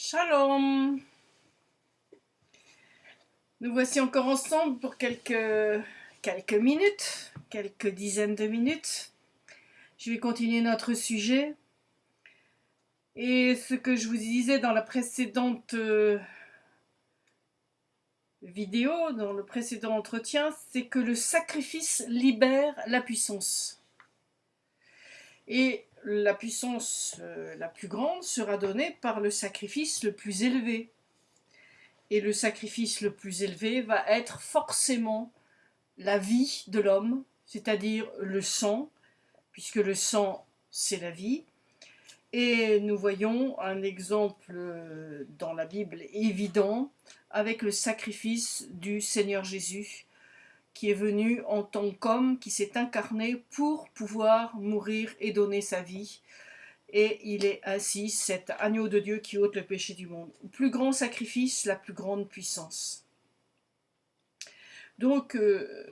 Shalom Nous voici encore ensemble pour quelques, minutes, quelques dizaines de minutes. Je vais continuer notre sujet. Et ce que je vous disais dans la précédente euh, vidéo, dans le précédent entretien, c'est que le sacrifice libère la puissance. Et la puissance euh, la plus grande sera donnée par le sacrifice le plus élevé. Et le sacrifice le plus élevé va être forcément la vie de l'homme, c'est-à-dire le sang, puisque le sang, c'est la vie. Et nous voyons un exemple euh, dans la Bible évident avec le sacrifice du Seigneur Jésus qui est venu en tant qu'homme, qui s'est incarné pour pouvoir mourir et donner sa vie. Et il est ainsi cet agneau de Dieu qui ôte le péché du monde. Le plus grand sacrifice, la plus grande puissance. Donc, euh,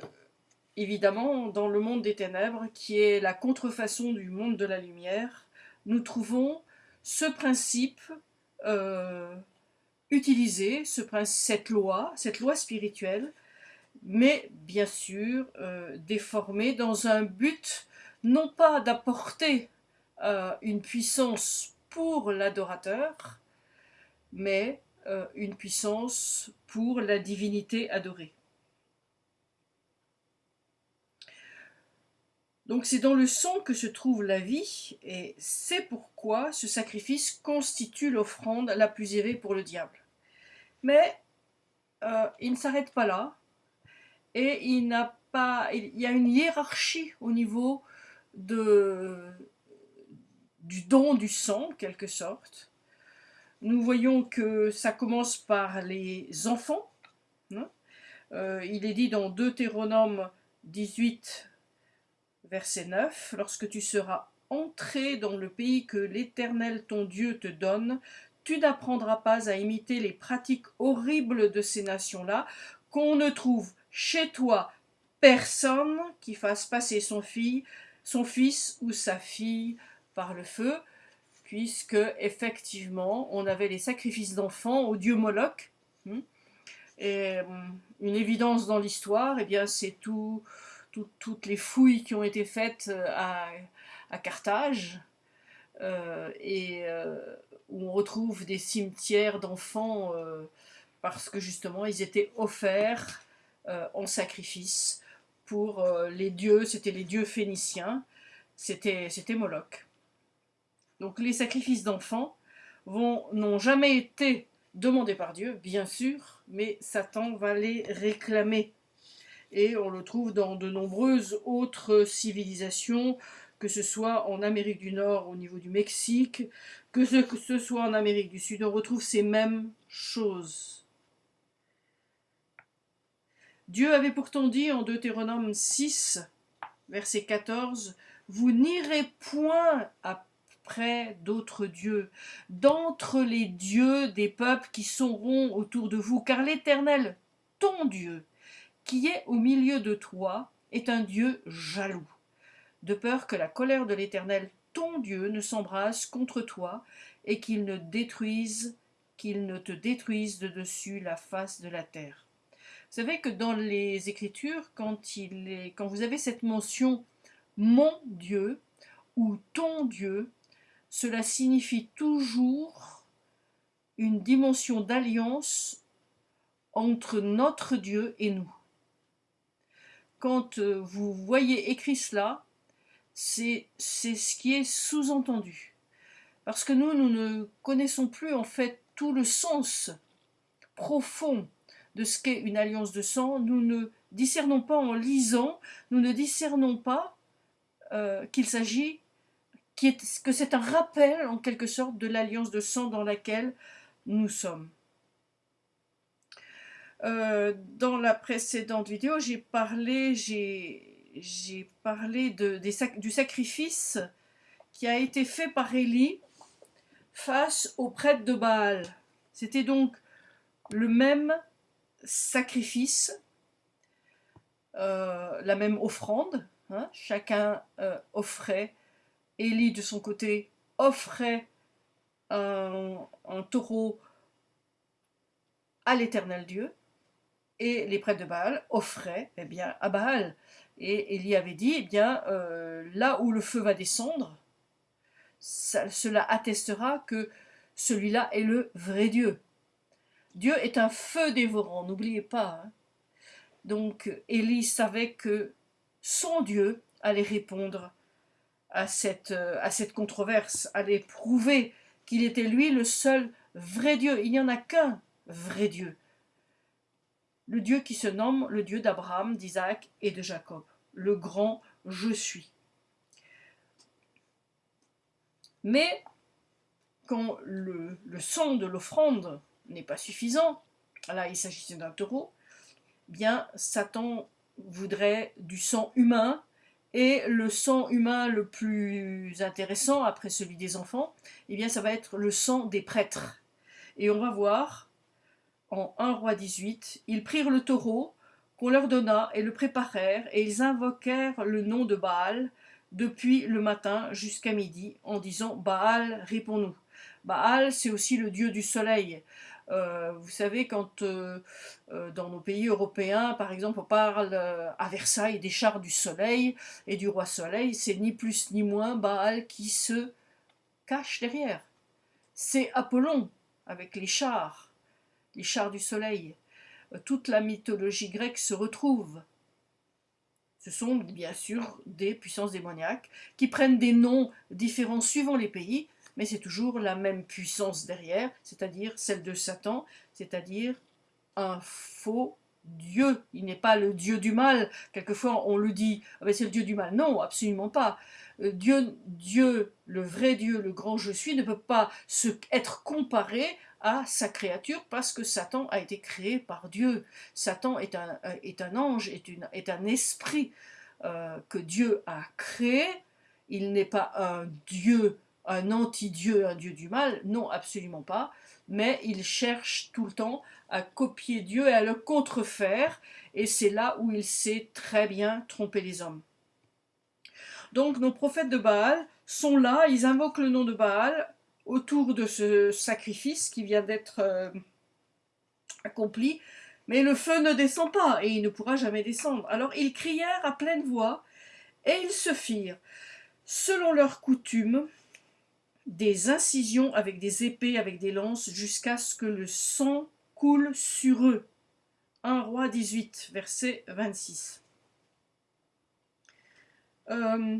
évidemment, dans le monde des ténèbres, qui est la contrefaçon du monde de la lumière, nous trouvons ce principe euh, utilisé, ce, cette loi, cette loi spirituelle, mais bien sûr euh, déformé dans un but non pas d'apporter euh, une puissance pour l'adorateur, mais euh, une puissance pour la divinité adorée. Donc c'est dans le sang que se trouve la vie, et c'est pourquoi ce sacrifice constitue l'offrande la plus élevée pour le diable. Mais il ne s'arrête pas là, et il n'a pas, il y a une hiérarchie au niveau de, du don du sang, en quelque sorte. Nous voyons que ça commence par les enfants. Hein. Euh, il est dit dans Deutéronome 18, verset 9, « Lorsque tu seras entré dans le pays que l'Éternel ton Dieu te donne, tu n'apprendras pas à imiter les pratiques horribles de ces nations-là, qu'on ne trouve chez toi personne qui fasse passer son, son fils ou sa fille par le feu, puisque effectivement on avait les sacrifices d'enfants au dieu Moloch. Hmm. Hmm, une évidence dans l'histoire, eh c'est tout, toutes les fouilles qui ont été faites euh, à, Carthage, euh, et euh, où on retrouve des cimetières d'enfants parce que justement ils étaient offerts en sacrifice pour euh, les dieux, c'était les dieux phéniciens, c'était Moloch. Donc les sacrifices d'enfants n'ont jamais été demandés par Dieu, bien sûr, mais Satan va les réclamer. Et on le trouve dans de nombreuses autres civilisations, que ce soit en Amérique du Nord au niveau du Mexique, que ce soit en Amérique du Sud, on retrouve ces mêmes choses. Dieu avait pourtant dit en Deutéronome 6, verset 14, « Vous n'irez point après d'autres dieux, d'entre les dieux des peuples qui seront autour de vous, car l'Éternel, ton Dieu, qui est au milieu de toi, est un Dieu jaloux, de peur que la colère de l'Éternel, ton Dieu, ne s'embrasse contre toi, et qu'il ne détruise, qu'il ne te détruise de dessus la face de la terre. Vous savez que dans les Écritures, quand, vous avez cette mention « mon Dieu » ou « ton Dieu », cela signifie toujours une dimension d'alliance entre notre Dieu et nous. Quand euh, vous voyez écrit cela, c'est ce qui est sous-entendu. Parce que nous, nous ne connaissons plus en fait tout le sens profond de ce qu'est une alliance de sang, nous ne discernons pas en lisant, nous ne discernons pas euh, qu'il s'agit, que c'est un rappel en quelque sorte de l'alliance de sang dans laquelle nous sommes. Euh, dans la précédente vidéo, j'ai parlé, parlé de, du sacrifice qui a été fait par Élie face aux prêtres de Baal. C'était donc le même sacrifice, euh, la même offrande. Hein. chacun euh, offrait, Élie de son côté offrait un, taureau à l'éternel Dieu, et les prêtres de Baal offraient eh bien, à Baal. Et Élie avait dit, eh bien, euh, là où le feu va descendre, cela attestera que celui-là est le vrai Dieu. Dieu est un feu dévorant, n'oubliez pas. Hein. Donc Élie savait que son Dieu allait répondre à cette, euh, à cette controverse, allait prouver qu'il était lui le seul vrai Dieu. Il n'y en a qu'un vrai Dieu. Le Dieu qui se nomme le Dieu d'Abraham, d'Isaac et de Jacob. Le grand je suis. Mais quand le, le sang de l'offrande n'est pas suffisant, là il s'agissait d'un taureau, bien Satan voudrait du sang humain et le sang humain le plus intéressant après celui des enfants, eh bien ça va être le sang des prêtres. Et on va voir en 1 roi 18, ils prirent le taureau qu'on leur donna et le préparèrent et ils invoquèrent le nom de Baal depuis le matin jusqu'à midi en disant Baal, réponds-nous. Baal, c'est aussi le dieu du soleil. Euh, vous savez, quand euh, euh, dans nos pays européens, par exemple, on parle à Versailles des chars du soleil et du roi soleil, c'est ni plus ni moins Baal qui se cache derrière. C'est Apollon avec les chars, les chars du soleil. Toute la mythologie grecque se retrouve. Ce sont bien sûr des puissances démoniaques qui prennent des noms différents suivant les pays, mais c'est toujours la même puissance derrière, c'est-à-dire celle de Satan, c'est-à-dire un faux Dieu. Il n'est pas le Dieu du mal. Quelquefois on le dit, ah c'est le Dieu du mal. Non, absolument pas. Euh, Dieu, Dieu, le vrai Dieu, le grand je suis, ne peut pas se, être comparé à sa créature parce que Satan a été créé par Dieu. Satan est un, euh, ange, est un esprit euh, que Dieu a créé. Il n'est pas un Dieu un anti-dieu, un dieu du mal, non, absolument pas, mais il cherche tout le temps à copier Dieu et à le contrefaire, et c'est là où il sait très bien tromper les hommes. Donc nos prophètes de Baal sont là, ils invoquent le nom de Baal autour de ce sacrifice qui vient d'être euh, accompli, mais le feu ne descend pas, et il ne pourra jamais descendre. Alors ils crièrent à pleine voix, et ils se firent, selon leur coutume, des incisions avec des épées, avec des lances, jusqu'à ce que le sang coule sur eux. 1 roi 18, verset 26. Euh,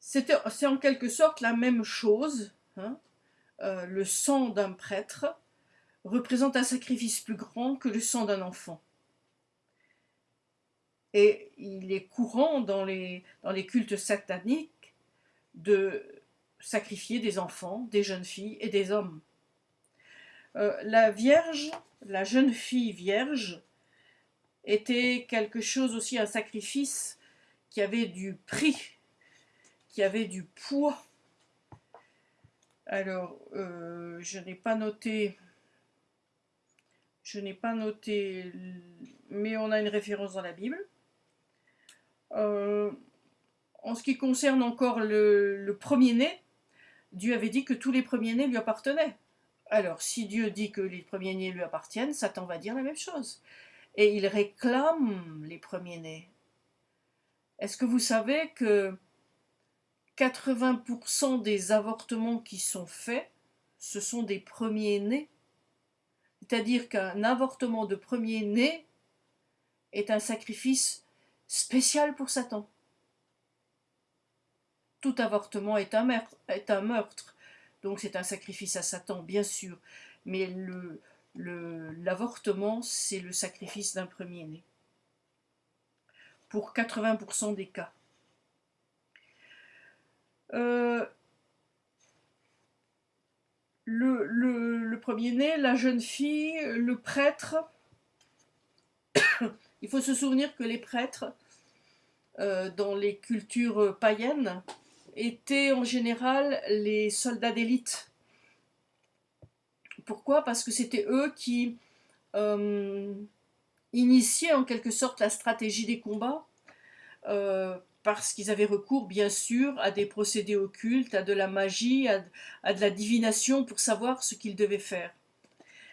c'est en quelque sorte la même chose. Hein. Euh, le sang d'un prêtre représente un sacrifice plus grand que le sang d'un enfant. Et il est courant dans les, dans les cultes sataniques de sacrifier des enfants, des jeunes filles et des hommes. Euh, la Vierge, la jeune fille vierge, était quelque chose aussi, un sacrifice qui avait du prix, qui avait du poids. Alors, euh, je n'ai pas noté, je n'ai pas noté, mais on a une référence dans la Bible. Euh, en ce qui concerne encore le, premier-né, Dieu avait dit que tous les premiers-nés lui appartenaient. Alors, si Dieu dit que les premiers-nés lui appartiennent, Satan va dire la même chose. Et il réclame les premiers-nés. Est-ce que vous savez que 80% des avortements qui sont faits, ce sont des premiers-nés? C'est-à-dire qu'un avortement de premier-né est un sacrifice spécial pour Satan tout avortement est un, meurtre. Donc c'est un sacrifice à Satan, bien sûr. Mais l'avortement, c'est le sacrifice d'un premier-né. Pour 80% des cas. Euh, le, le premier-né, la jeune fille, le prêtre. Il faut se souvenir que les prêtres, euh, dans les cultures païennes, étaient en général les soldats d'élite. Pourquoi? Parce que c'était eux qui euh, initiaient en quelque sorte la stratégie des combats. Euh, parce qu'ils avaient recours, bien sûr, à des procédés occultes, à de la magie, à, de la divination pour savoir ce qu'ils devaient faire.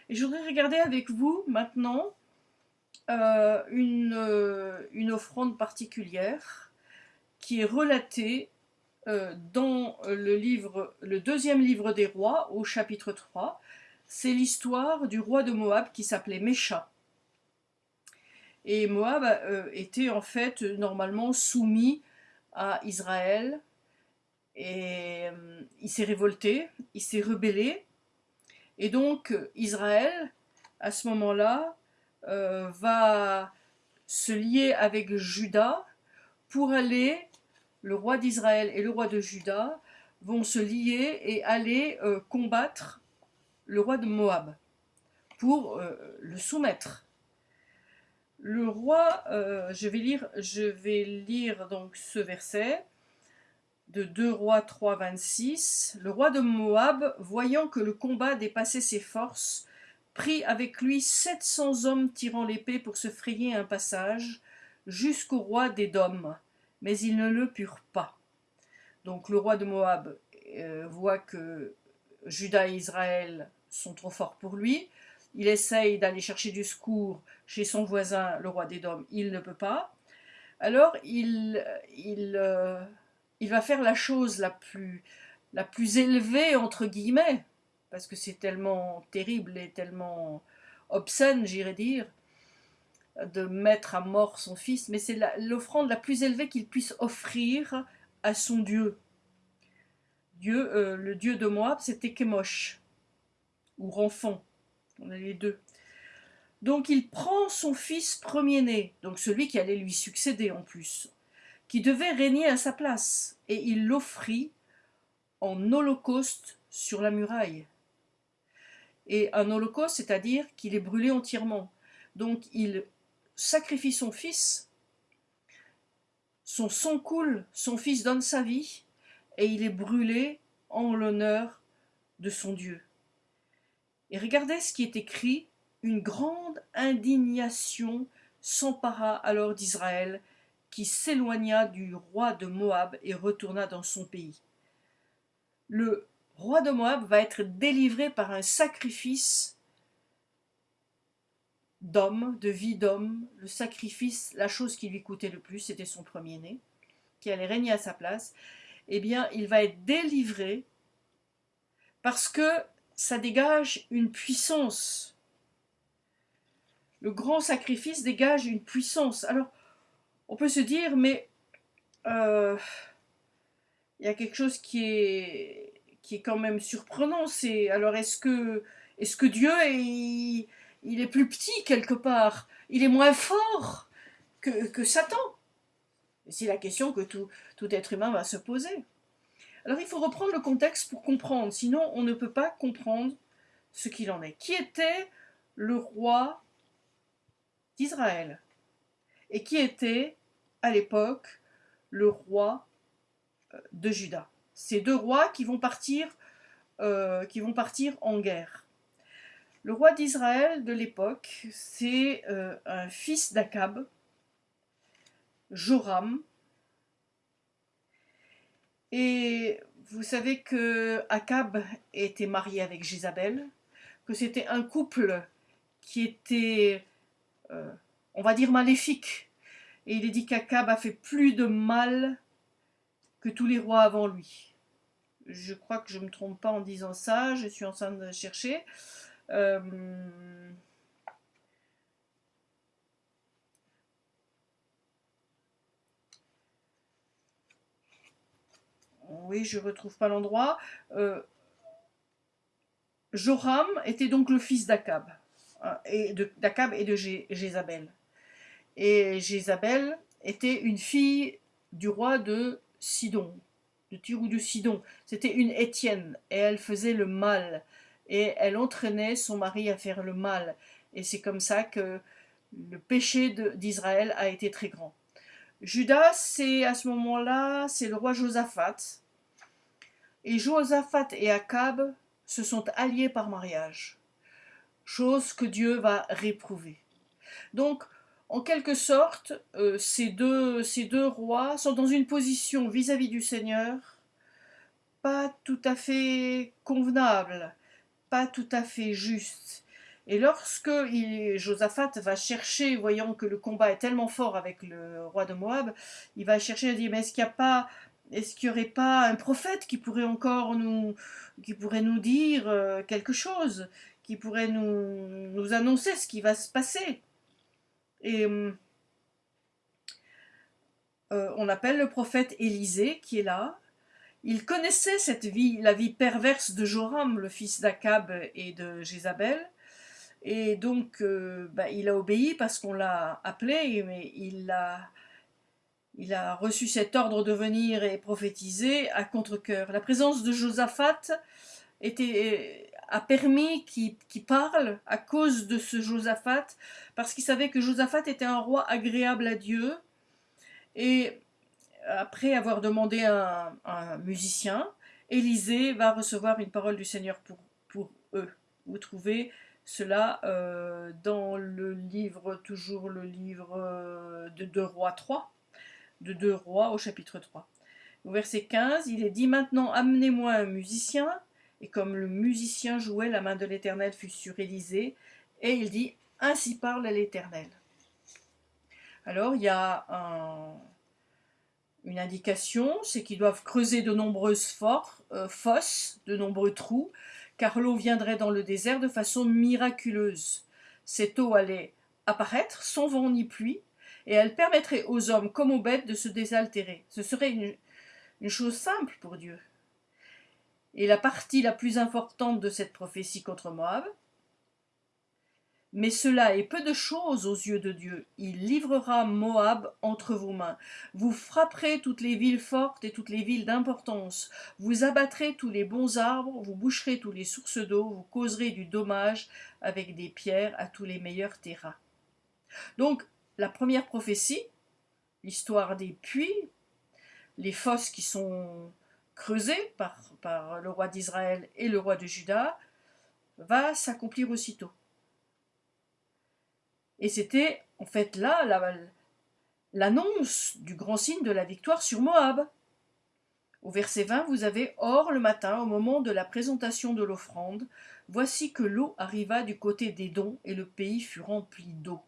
Et je voudrais regarder avec vous maintenant euh, une, une, offrande particulière qui est relatée dans le, livre, le deuxième livre des rois, au chapitre 3. C'est l'histoire du roi de Moab qui s'appelait Mécha. Et Moab était en fait normalement soumis à Israël. Et il s'est révolté, il s'est rebellé. Et donc Israël, à ce moment-là, euh, va se lier avec Judas pour aller, le roi d'Israël et le roi de Juda vont se lier et aller euh, combattre le roi de Moab pour euh, le soumettre. Le roi, je vais lire, je vais lire donc ce verset de 2 rois 3, 26. Le roi de Moab, voyant que le combat dépassait ses forces, prit avec lui sept cents hommes tirant l'épée pour se frayer un passage jusqu'au roi d'Édom, mais ils ne le purent pas. Donc le roi de Moab euh, voit que Juda et Israël sont trop forts pour lui. Il essaye d'aller chercher du secours chez son voisin, le roi d'Édom. Il ne peut pas. Alors euh, il va faire la chose la plus, la plus élevée, entre guillemets, parce que c'est tellement terrible et tellement obscène, j'irais dire, de mettre à mort son fils, mais c'est l'offrande la, plus élevée qu'il puisse offrir à son Dieu. Dieu, euh, le Dieu de Moab, c'était Kemosh, ou Renfon, on a les deux. Donc il prend son fils premier-né, donc celui qui allait lui succéder en plus, qui devait régner à sa place, et il l'offrit en holocauste sur la muraille et un holocauste, c'est-à-dire qu'il est brûlé entièrement. Donc il sacrifie son fils, son sang coule, son fils donne sa vie, et il est brûlé en l'honneur de son Dieu. Et regardez ce qui est écrit, une grande indignation s'empara alors d'Israël, qui s'éloigna du roi de Moab et retourna dans son pays. Le roi de Moab va être délivré par un sacrifice d'homme, de vie d'homme, le sacrifice, la chose qui lui coûtait le plus, c'était son premier-né, qui allait régner à sa place, eh bien, il va être délivré parce que ça dégage une puissance. Le grand sacrifice dégage une puissance. Alors, on peut se dire, mais euh, il y a quelque chose qui est qui est quand même surprenant. C'est alors est-ce que est-ce que Dieu est il est plus petit quelque part, il est moins fort que, Satan. C'est la question que tout, être humain va se poser. Alors il faut reprendre le contexte pour comprendre, sinon on ne peut pas comprendre ce qu'il en est. Qui était le roi d'Israël? Et qui était à l'époque le roi euh, de Juda? Ces deux rois qui vont partir, euh, qui vont partir en guerre. Le roi d'Israël de l'époque, c'est euh, un fils d'Akab, Joram. Et vous savez que Akab était marié avec Jézabel, que c'était un couple qui était, euh, on va dire, maléfique. Et il est dit qu'Akab a fait plus de mal que tous les rois avant lui. Je crois que je ne me trompe pas en disant ça, je suis en train de chercher. Euh, oui, je ne retrouve pas l'endroit. Euh, Joram était donc le fils d'Akab, hein, et d'Akab et de Jézabel. Et Jézabel était une fille du roi de Sidon, de Tyr ou de Sidon. C'était une Étienne et elle faisait le mal et elle entraînait son mari à faire le mal. Et c'est comme ça que le péché d'Israël a été très grand. Judas, c'est à ce moment-là, c'est le roi Josaphat. Et Josaphat et Akab se sont alliés par mariage, chose que Dieu va réprouver. Donc, en quelque sorte, euh, ces, deux, ces, deux, rois sont dans une position vis-à-vis du Seigneur pas tout à fait convenable, pas tout à fait juste. Et lorsque il, Josaphat va chercher, voyant que le combat est tellement fort avec le roi de Moab, il va chercher à dire, mais est-ce qu'il n'y a pas est-ce qu'il n'y aurait pas un prophète qui pourrait encore nous, qui pourrait nous dire euh, quelque chose, qui pourrait nous, annoncer ce qui va se passer? Et euh, on appelle le prophète Élisée qui est là. Il connaissait cette vie, la vie perverse de Joram, le fils d'Akab et de Jézabel. Et donc, euh, bah, il a obéi parce qu'on l'a appelé, mais il a il a reçu cet ordre de venir et prophétiser à contre-coeur. La présence de Josaphat était, a permis qu'il parle à cause de ce Josaphat, parce qu'il savait que Josaphat était un roi agréable à Dieu. Et après avoir demandé un, un musicien, Élisée va recevoir une parole du Seigneur pour, eux. Vous trouvez cela euh, dans le livre, toujours le livre euh, de 2 Rois 3, de Deux Rois au chapitre 3. Au verset 15, il est dit Maintenant amenez-moi un musicien. Et comme le musicien jouait, la main de l'Éternel fut sur Élisée. Et il dit Ainsi parle l'Éternel. Alors il y a une indication c'est qu'ils doivent creuser de nombreuses euh, fosses, de nombreux trous, car l'eau viendrait dans le désert de façon miraculeuse. Cette eau allait apparaître sans vent ni pluie, et elle permettrait aux hommes comme aux bêtes de se désaltérer. Ce serait une, une chose simple pour Dieu. Et la partie la plus importante de cette prophétie contre Moab, mais cela est peu de chose aux yeux de Dieu. Il livrera Moab entre vos mains. Vous frapperez toutes les villes fortes et toutes les villes d'importance. Vous abattrez tous les bons arbres, vous boucherez tous les sources d'eau, vous causerez du dommage avec des pierres à tous les meilleurs terrains. Donc, la première prophétie, l'histoire des puits, les fosses qui sont creusées par, par le roi d'Israël et le roi de Juda, va s'accomplir aussitôt. Et c'était en fait là l'annonce du grand signe de la victoire sur Moab. Au verset 20, vous avez Or le matin, au moment de la présentation de l'offrande, voici que l'eau arriva du côté des dons et le pays fut rempli d'eau.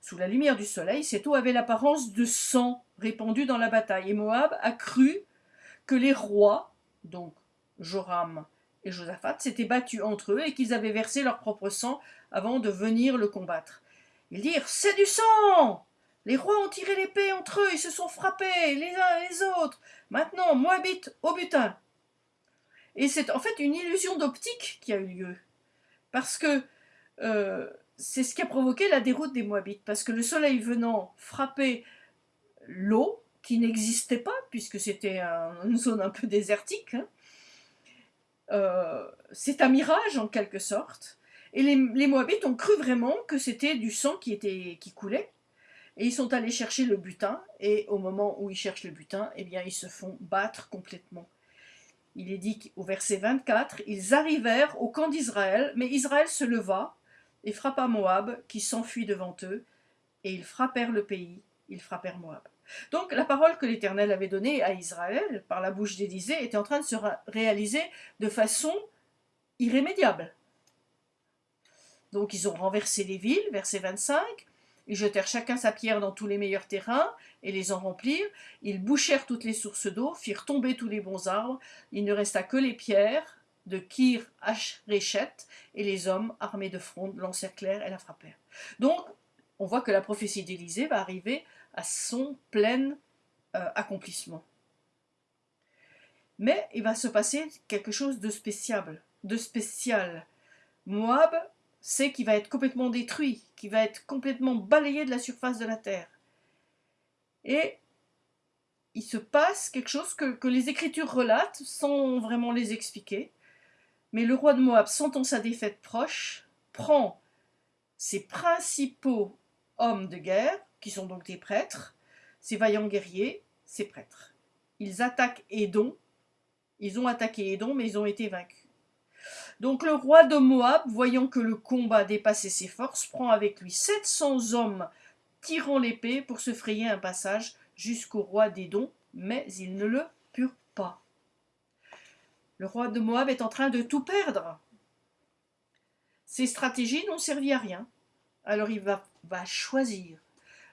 Sous la lumière du soleil, cette eau avait l'apparence de sang répandu dans la bataille, et Moab a cru que les rois, donc Joram et Josaphat, s'étaient battus entre eux et qu'ils avaient versé leur propre sang avant de venir le combattre. Ils dirent C'est du sang Les rois ont tiré l'épée entre eux, ils se sont frappés les uns les autres. Maintenant, Moabite au butin. Et c'est en fait une illusion d'optique qui a eu lieu. Parce que euh, c'est ce qui a provoqué la déroute des Moabites, parce que le soleil venant frapper l'eau, qui n'existait pas, puisque c'était une zone un peu désertique, hein, euh, c'est un mirage en quelque sorte, et les, Moabites ont cru vraiment que c'était du sang qui, était, qui coulait, et ils sont allés chercher le butin, et au moment où ils cherchent le butin, eh bien ils se font battre complètement. Il est dit au verset 24, ils arrivèrent au camp d'Israël, mais Israël se leva, et frappa Moab, qui s'enfuit devant eux, et ils frappèrent le pays, ils frappèrent Moab. Donc la parole que l'Éternel avait donnée à Israël par la bouche d'Élisée était en train de se réaliser de façon irrémédiable. Donc ils ont renversé les villes, verset 25, ils jetèrent chacun sa pierre dans tous les meilleurs terrains et les en remplirent. Ils bouchèrent toutes les sources d'eau, firent tomber tous les bons arbres. Il ne resta que les pierres de Kir Hachrechet, et les hommes armés de fronde l'encerclèrent et la frappèrent. Donc, on voit que la prophétie d'Élisée va arriver à son plein euh, accomplissement. Mais il va se passer quelque chose de spécial. De spécial. Moab sait qu'il va être complètement détruit, qu'il va être complètement balayé de la surface de la terre. Et il se passe quelque chose que, que les Écritures relatent sans vraiment les expliquer. Mais le roi de Moab, sentant sa défaite proche, prend ses principaux hommes de guerre, qui sont donc des prêtres, ses vaillants guerriers, ses prêtres. Ils attaquent Édon. Ils ont attaqué Édon, mais ils ont été vaincus. Donc le roi de Moab, voyant que le combat dépassait ses forces, prend avec lui 700 hommes tirant l'épée pour se frayer un passage jusqu'au roi d'Édom, mais ils ne le purent pas. Le roi de Moab est en train de tout perdre. Ses stratégies n'ont servi à rien. Alors il va, va choisir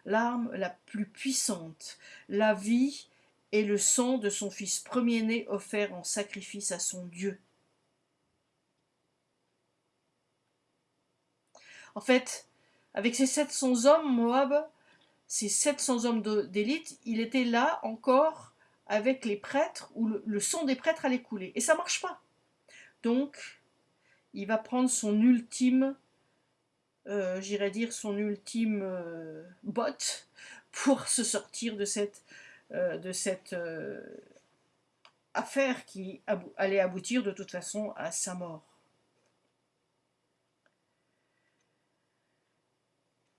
l'arme la plus puissante, la vie et le sang de son fils premier-né offert en sacrifice à son Dieu. En fait, avec ses 700 hommes, Moab, ces 700 hommes d'élite, il était là encore avec les prêtres, où le, sang des prêtres allait couler. Et ça marche pas. Donc, il va prendre son ultime, euh, j'irais dire son ultime euh, botte pour se sortir de cette, euh, de cette affaire qui allait aboutir de toute façon à sa mort.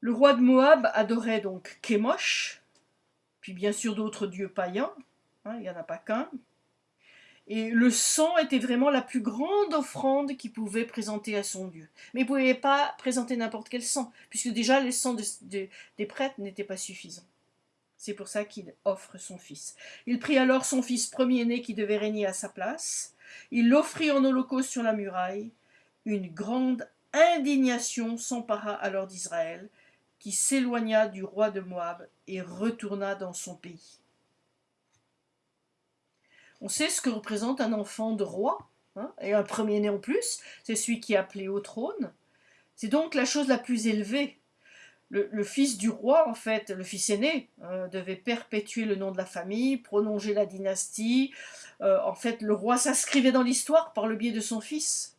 Le roi de Moab adorait donc Kémosh, puis bien sûr d'autres dieux païens, hein, il n'y en a pas qu'un. Et le sang était vraiment la plus grande offrande qu'il pouvait présenter à son Dieu. Mais il ne pouvait pas présenter n'importe quel sang, puisque déjà les sangs des prêtres n'étaient pas suffisants. C'est pour ça qu'il offre son fils. Il prit alors son fils premier-né qui devait régner à sa place. Il l'offrit en holocauste sur la muraille. Une grande indignation s'empara alors d'Israël, qui s'éloigna du roi de Moab et retourna dans son pays. On sait ce que représente un enfant de roi, hein, et un premier-né en plus, c'est celui qui est appelé au trône. C'est donc la chose la plus élevée. Le, fils du roi, en fait, le fils aîné, hein, devait perpétuer le nom de la famille, prolonger la dynastie. Euh, en fait, le roi s'inscrivait dans l'histoire par le biais de son fils.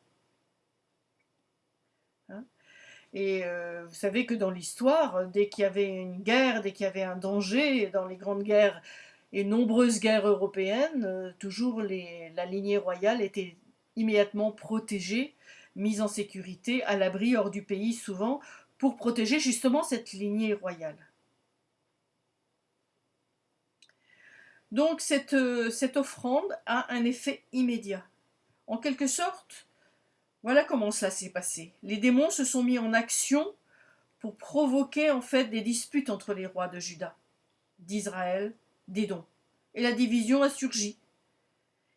Et euh, vous savez que dans l'histoire, dès qu'il y avait une guerre, dès qu'il y avait un danger, dans les grandes guerres et nombreuses guerres européennes, euh, toujours la lignée royale était immédiatement protégée, mise en sécurité, à l'abri hors du pays souvent, pour protéger justement cette lignée royale. Donc euh, cette offrande a un effet immédiat. En quelque sorte, voilà comment cela s'est passé. Les démons se sont mis en action pour provoquer en fait des disputes entre les rois de Juda, d'Israël, d'Édom. Et la division a surgi.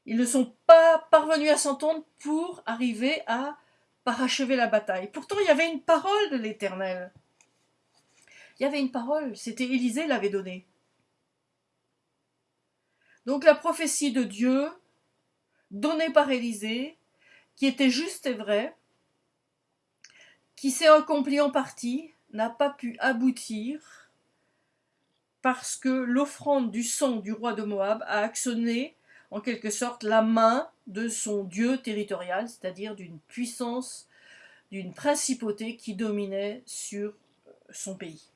Ils ne sont pas parvenus à s'entendre pour arriver à parachever la bataille. Pourtant, il y avait une parole de l'Éternel. Il y avait une parole, c'était Élisée l'avait donnée. Donc la prophétie de Dieu, donnée par Élisée, qui était juste et vrai, qui s'est accompli en partie, n'a pas pu aboutir parce que l'offrande du sang du roi de Moab a actionné en quelque sorte la main de son dieu territorial, c'est-à-dire d'une puissance, d'une principauté qui dominait sur son pays.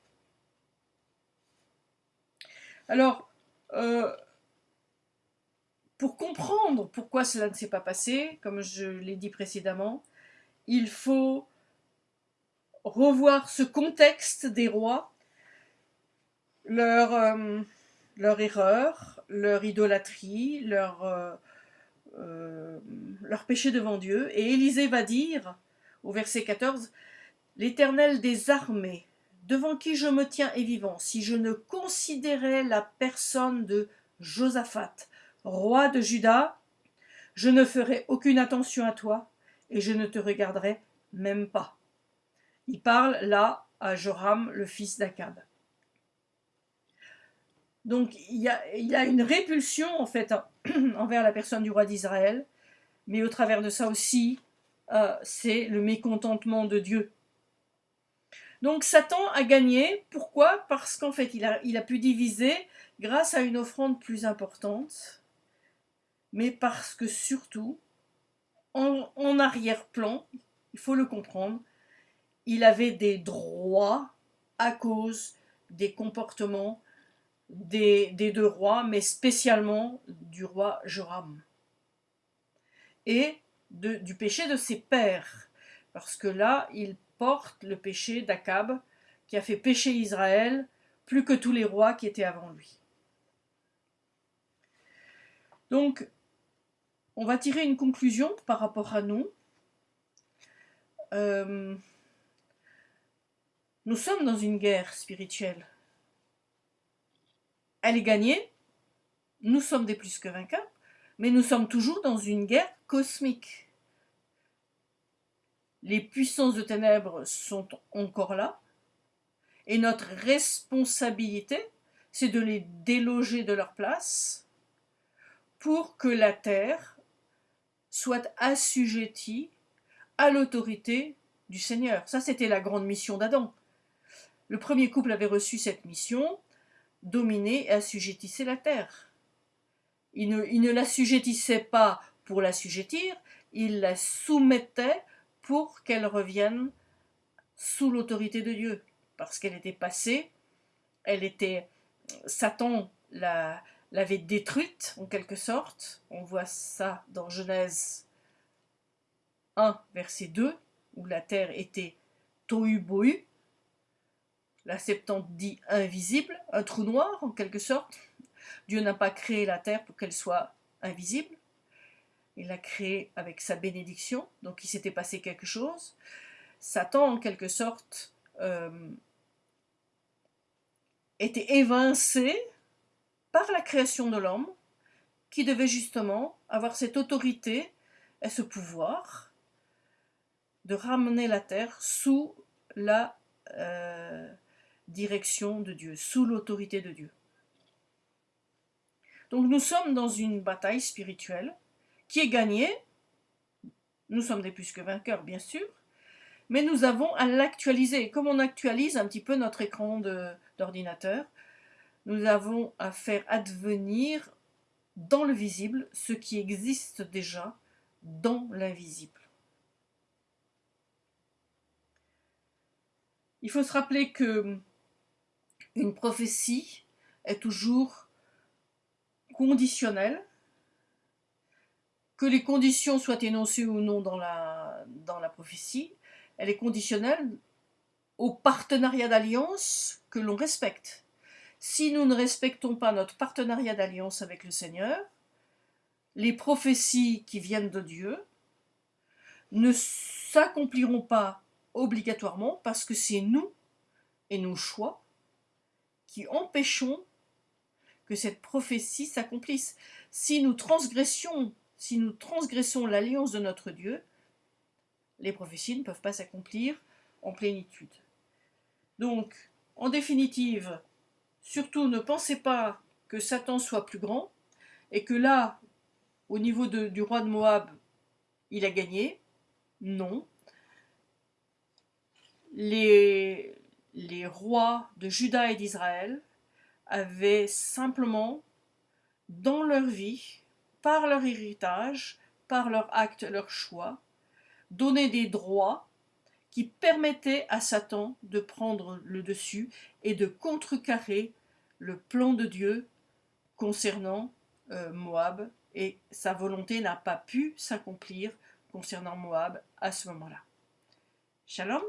Alors, euh, pour comprendre pourquoi cela ne s'est pas passé, comme je l'ai dit précédemment, il faut revoir ce contexte des rois, leur, euh, erreur, leur idolâtrie, leur, euh, euh, leur péché devant Dieu. Et Élisée va dire, au verset 14, L'Éternel des armées, devant qui je me tiens est vivant, si je ne considérais la personne de Josaphat, roi de Juda, je ne ferai aucune attention à toi et je ne te regarderai même pas. Il parle là à Joram, le fils d'Akab. Donc il y, a, une répulsion en fait envers la personne du roi d'Israël, mais au travers de ça aussi, euh, c'est le mécontentement de Dieu. Donc Satan a gagné. Pourquoi? Parce qu'en fait, il a, il a pu diviser grâce à une offrande plus importante mais parce que surtout, en, arrière-plan, il faut le comprendre, il avait des droits à cause des comportements des, deux rois, mais spécialement du roi Joram. Et du péché de ses pères, parce que là, il porte le péché d'Akab, qui a fait pécher Israël plus que tous les rois qui étaient avant lui. Donc, on va tirer une conclusion par rapport à nous. Euh, Nous sommes dans une guerre spirituelle. Elle est gagnée, nous sommes des plus que vainqueurs, mais nous sommes toujours dans une guerre cosmique. Les puissances de ténèbres sont encore là, et notre responsabilité, c'est de les déloger de leur place pour que la terre soit assujettie à l'autorité du Seigneur. Ça, c'était la grande mission d'Adam. Le premier couple avait reçu cette mission, dominer et assujettisser la terre. Il ne, il ne l'assujettissait pas pour l'assujettir, il la soumettait pour qu'elle revienne sous l'autorité de Dieu, parce qu'elle était passée, elle était, Satan l'avait détruite en quelque sorte, on voit ça dans Genèse 1, verset 2, où la terre était tohu bohu, la Septante dit invisible, un trou noir en quelque sorte. Dieu n'a pas créé la terre pour qu'elle soit invisible. Il l'a créée avec sa bénédiction, donc il s'était passé quelque chose. Satan, en quelque sorte, euh, était évincé par la création de l'homme, qui devait justement avoir cette autorité et ce pouvoir de ramener la terre sous la euh, direction de Dieu, sous l'autorité de Dieu. Donc nous sommes dans une bataille spirituelle qui est gagnée. Nous sommes des plus que vainqueurs, bien sûr, mais nous avons à l'actualiser. Comme on actualise un petit peu notre écran d'ordinateur, nous avons à faire advenir dans le visible ce qui existe déjà dans l'invisible. Il faut se rappeler que une prophétie est toujours conditionnelle, que les conditions soient énoncées ou non dans la, dans la prophétie, elle est conditionnelle au partenariat d'alliance que l'on respecte. Si nous ne respectons pas notre partenariat d'alliance avec le Seigneur, les prophéties qui viennent de Dieu ne s'accompliront pas obligatoirement parce que c'est nous et nos choix qui empêchons que cette prophétie s'accomplisse. Si nous transgressions, si nous transgressons l'alliance de notre Dieu, les prophéties ne peuvent pas s'accomplir en plénitude. Donc, en définitive, surtout ne pensez pas que Satan soit plus grand et que là, au niveau du roi de Moab, il a gagné. Non. Les, les rois de Juda et d'Israël avaient simplement, dans leur vie, par leur héritage, par leur acte, leur choix, donné des droits qui permettaient à Satan de prendre le dessus et de contrecarrer le plan de Dieu concernant euh, Moab, et sa volonté n'a pas pu s'accomplir concernant Moab à ce moment-là. Shalom